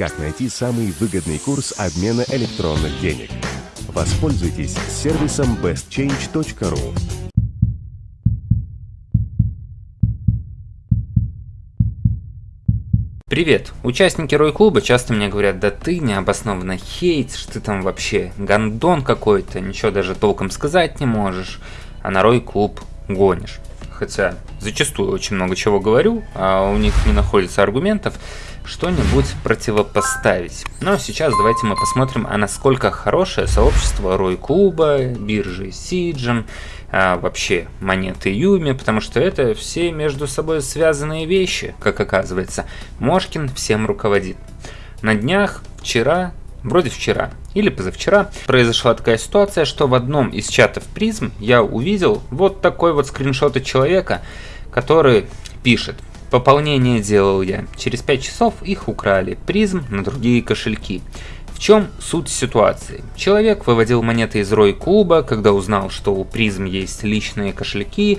Как найти самый выгодный курс обмена электронных денег? Воспользуйтесь сервисом bestchange.ru. Привет! Участники Рой-клуба часто мне говорят, да ты необоснованно хейтишь, ты там вообще гандон какой-то, ничего даже толком сказать не можешь, а на Рой-клуб гонишь. Хотя зачастую очень много чего говорю, а у них не находится аргументов, что-нибудь противопоставить. Но сейчас давайте мы посмотрим, а насколько хорошее сообщество Рой-клуба, биржи Сиджин, а, вообще монеты Юми, потому что это все между собой связанные вещи, как оказывается. Мошкин всем руководит. На днях, вчера, вроде вчера или позавчера, произошла такая ситуация, что в одном из чатов призм я увидел вот такой вот скриншот от человека, который пишет Пополнение делал я. Через 5 часов их украли. Призм на другие кошельки чем суть ситуации? Человек выводил монеты из Рой клуба, когда узнал, что у призм есть личные кошельки,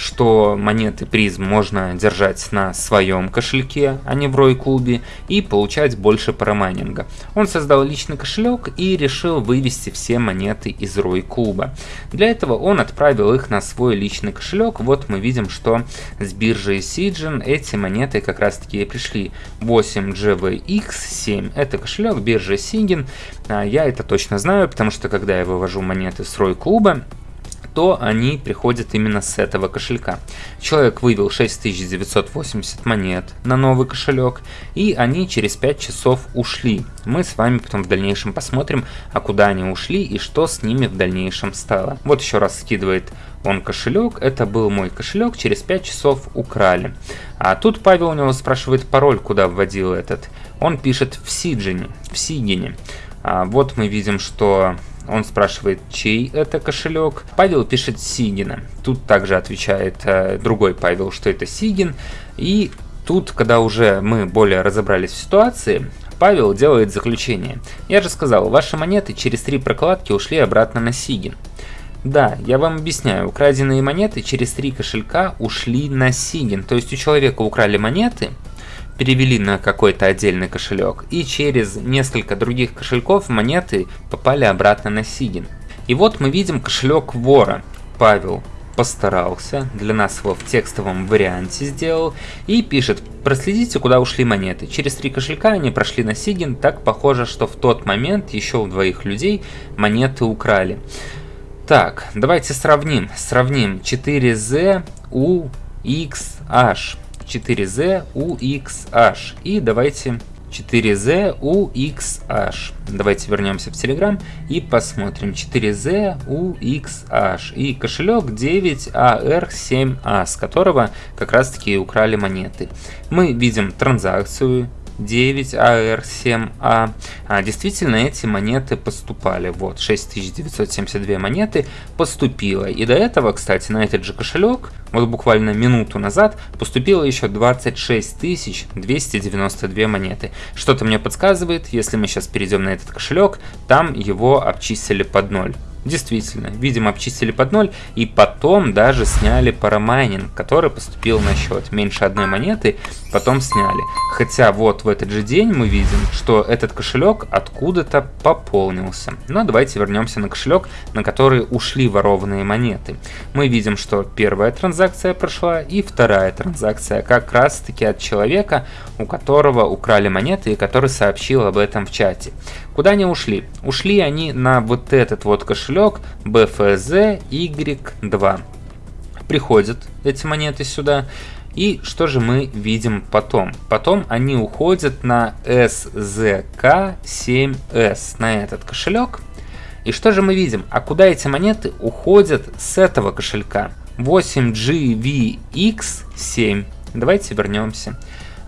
что монеты призм можно держать на своем кошельке, а не в Рой клубе, и получать больше парамайнинга. Он создал личный кошелек и решил вывести все монеты из Рой клуба. Для этого он отправил их на свой личный кошелек. Вот мы видим, что с биржи Sijin эти монеты как раз таки пришли. 8 GVX7 это кошелек биржи Сингин. А, я это точно знаю, потому что когда я вывожу монеты с Рой клуба, то они приходят именно с этого кошелька. Человек вывел 6980 монет на новый кошелек, и они через 5 часов ушли. Мы с вами потом в дальнейшем посмотрим, а куда они ушли и что с ними в дальнейшем стало. Вот еще раз скидывает он кошелек, это был мой кошелек, через 5 часов украли. А тут Павел у него спрашивает пароль, куда вводил этот. Он пишет в Сиджине, в Сигине. А вот мы видим, что он спрашивает, чей это кошелек. Павел пишет Сигина. Тут также отвечает э, другой Павел, что это Сигин. И тут, когда уже мы более разобрались в ситуации, Павел делает заключение. Я же сказал, ваши монеты через три прокладки ушли обратно на Сигин. Да, я вам объясняю, украденные монеты через три кошелька ушли на Сигин. То есть у человека украли монеты, перевели на какой-то отдельный кошелек, и через несколько других кошельков монеты попали обратно на Сигин. И вот мы видим кошелек вора. Павел постарался, для нас его в текстовом варианте сделал, и пишет, проследите, куда ушли монеты. Через три кошелька они прошли на Сигин, так похоже, что в тот момент еще у двоих людей монеты украли. Так, давайте сравним. Сравним 4Z U X. 4Z UXH. И давайте 4Z UXH. Давайте вернемся в Telegram и посмотрим 4Z UXH. И кошелек 9AR7A, с которого как раз таки украли монеты. Мы видим транзакцию 9AR7A. А, а, действительно, эти монеты поступали. Вот, 6972 монеты поступило. И до этого, кстати, на этот же кошелек, вот буквально минуту назад, поступило еще 26 292 монеты. Что-то мне подсказывает, если мы сейчас перейдем на этот кошелек, там его обчислили под ноль. Действительно, видимо обчистили под ноль и потом даже сняли парамайнинг, который поступил на счет. Меньше одной монеты потом сняли. Хотя вот в этот же день мы видим, что этот кошелек откуда-то пополнился. Но давайте вернемся на кошелек, на который ушли ворованные монеты. Мы видим, что первая транзакция прошла и вторая транзакция как раз таки от человека, у которого украли монеты и который сообщил об этом в чате. Куда они ушли? Ушли они на вот этот вот кошелек BFZ Y2. Приходят эти монеты сюда. И что же мы видим потом? Потом они уходят на SZK7S, на этот кошелек. И что же мы видим? А куда эти монеты уходят с этого кошелька? 8GVX7. Давайте вернемся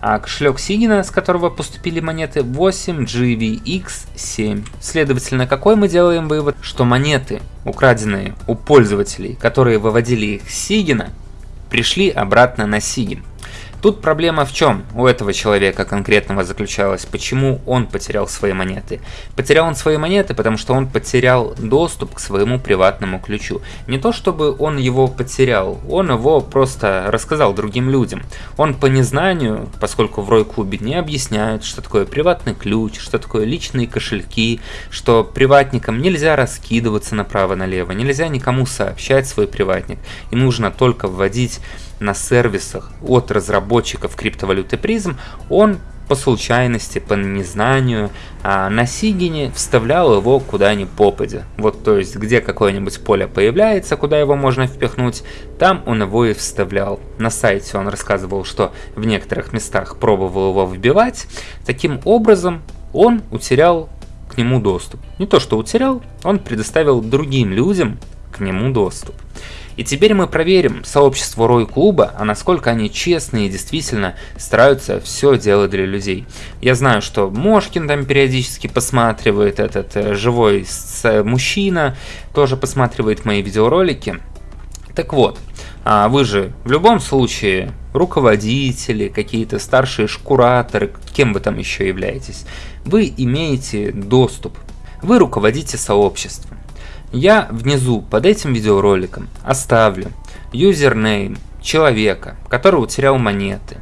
а кошелек Сигина, с которого поступили монеты 8GVX7. Следовательно, какой мы делаем вывод? Что монеты, украденные у пользователей, которые выводили их с Сигина, пришли обратно на Сигин. Тут проблема в чем у этого человека конкретного заключалась, почему он потерял свои монеты. Потерял он свои монеты, потому что он потерял доступ к своему приватному ключу. Не то чтобы он его потерял, он его просто рассказал другим людям. Он по незнанию, поскольку в Рой-клубе не объясняют, что такое приватный ключ, что такое личные кошельки, что приватникам нельзя раскидываться направо-налево, нельзя никому сообщать свой приватник, и нужно только вводить на сервисах от разработчиков криптовалюты призм, он по случайности, по незнанию, а на Сигине вставлял его куда ни попадя. Вот то есть, где какое-нибудь поле появляется, куда его можно впихнуть, там он его и вставлял. На сайте он рассказывал, что в некоторых местах пробовал его вбивать. Таким образом, он утерял к нему доступ. Не то, что утерял, он предоставил другим людям к нему доступ. И теперь мы проверим сообщество Рой Клуба, а насколько они честные и действительно стараются все делать для людей. Я знаю, что Мошкин там периодически посматривает, этот э, живой с, мужчина тоже посматривает мои видеоролики. Так вот, а вы же в любом случае руководители, какие-то старшие шкураторы, кем вы там еще являетесь, вы имеете доступ, вы руководите сообществом. Я внизу под этим видеороликом оставлю юзернейм человека, который утерял монеты.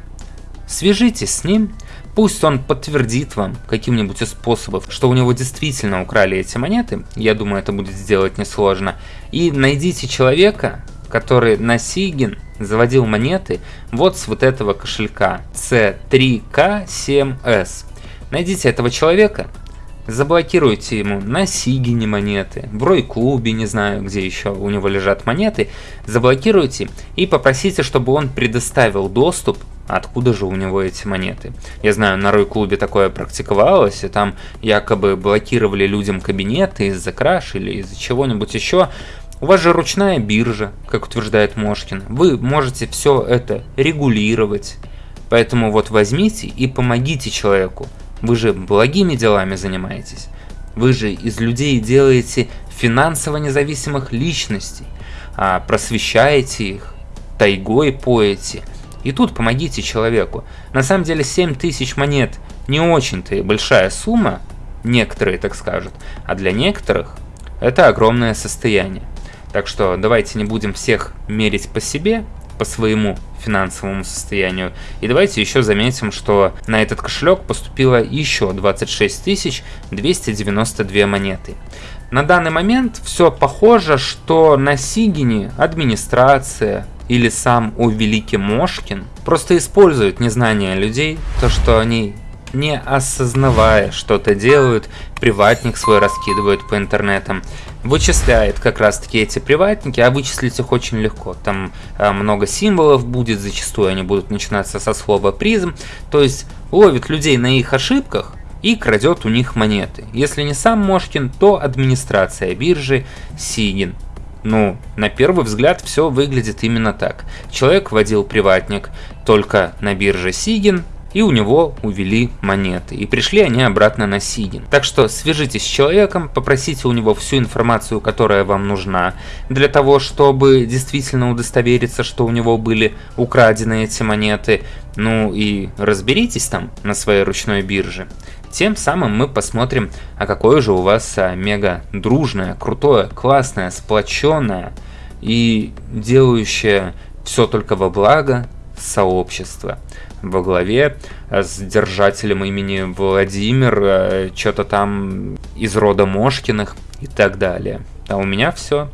Свяжитесь с ним, пусть он подтвердит вам каким-нибудь из способов, что у него действительно украли эти монеты, я думаю это будет сделать несложно, и найдите человека, который на Сигин заводил монеты вот с вот этого кошелька C3K7S. Найдите этого человека, Заблокируйте ему на Сигине монеты, в Рой-клубе, не знаю, где еще у него лежат монеты. Заблокируйте и попросите, чтобы он предоставил доступ, откуда же у него эти монеты. Я знаю, на Рой-клубе такое практиковалось, и там якобы блокировали людям кабинеты из-за краш или из-за чего-нибудь еще. У вас же ручная биржа, как утверждает Мошкин. Вы можете все это регулировать. Поэтому вот возьмите и помогите человеку. Вы же благими делами занимаетесь. Вы же из людей делаете финансово независимых личностей, а просвещаете их, тайгой поете. И тут помогите человеку. На самом деле 7 тысяч монет не очень-то большая сумма, некоторые так скажут, а для некоторых это огромное состояние. Так что давайте не будем всех мерить по себе, по своему финансовому состоянию. И давайте еще заметим, что на этот кошелек поступило еще 26 292 монеты. На данный момент все похоже, что на Сигине администрация или сам у Великий Мошкин просто используют незнание людей, то что они не осознавая что-то делают, приватник свой раскидывают по интернетам, вычисляет как раз таки эти приватники, а вычислить их очень легко. Там а, много символов будет, зачастую они будут начинаться со слова призм, то есть ловит людей на их ошибках и крадет у них монеты. Если не сам Мошкин, то администрация биржи Сигин. Ну, на первый взгляд все выглядит именно так. Человек вводил приватник только на бирже Сигин, и у него увели монеты, и пришли они обратно на Сигин. Так что свяжитесь с человеком, попросите у него всю информацию, которая вам нужна, для того, чтобы действительно удостовериться, что у него были украдены эти монеты, ну и разберитесь там на своей ручной бирже. Тем самым мы посмотрим, а какое же у вас мега дружное, крутое, классное, сплоченное и делающее все только во благо сообщества во главе с держателем имени Владимир, э, что-то там из рода Мошкиных и так далее. А у меня все.